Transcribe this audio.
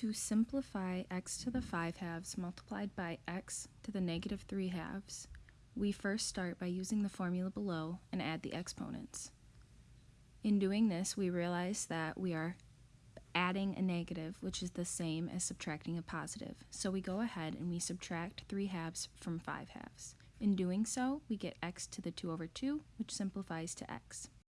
To simplify x to the 5 halves multiplied by x to the negative 3 halves, we first start by using the formula below and add the exponents. In doing this, we realize that we are adding a negative, which is the same as subtracting a positive. So we go ahead and we subtract 3 halves from 5 halves. In doing so, we get x to the 2 over 2, which simplifies to x.